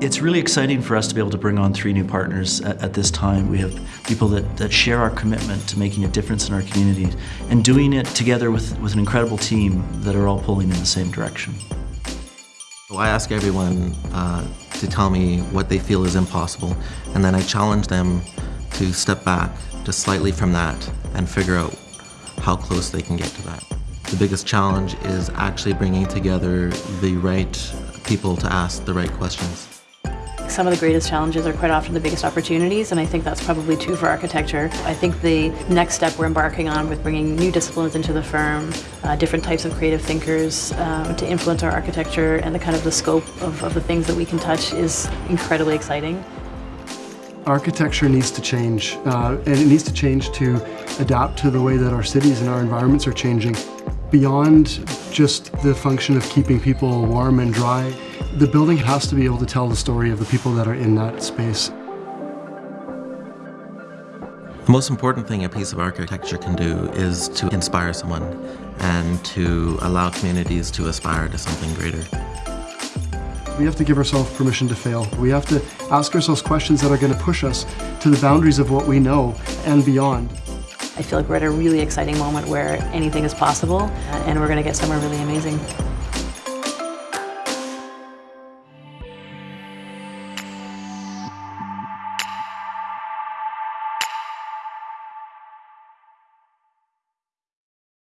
It's really exciting for us to be able to bring on three new partners at, at, this time. We have people that, that share our commitment to making a difference in our communities and doing it together with, with an incredible team that are all pulling in the same direction. So I ask everyone uh, to tell me what they feel is impossible and then I challenge them to step back just slightly from that and figure out how close they can get to that. The biggest challenge is actually bringing together the right people to ask the right questions. Some of the greatest challenges are quite often the biggest opportunities, and I think that's probably true for architecture. I think the next step we're embarking on with bringing new disciplines into the firm, uh, different types of creative thinkers uh, to influence our architecture and the kind of the scope of, of the things that we can touch is incredibly exciting. Architecture needs to change, uh, and it needs to change to adapt to the way that our cities and our environments are changing. Beyond just the function of keeping people warm and dry, the building has to be able to tell the story of the people that are in that space. The most important thing a piece of architecture can do is to inspire someone and to allow communities to aspire to something greater. We have to give ourselves permission to fail. We have to ask ourselves questions that are going to push us to the boundaries of what we know and beyond. I feel like we're at a really exciting moment where anything is possible and we're going to get somewhere really amazing.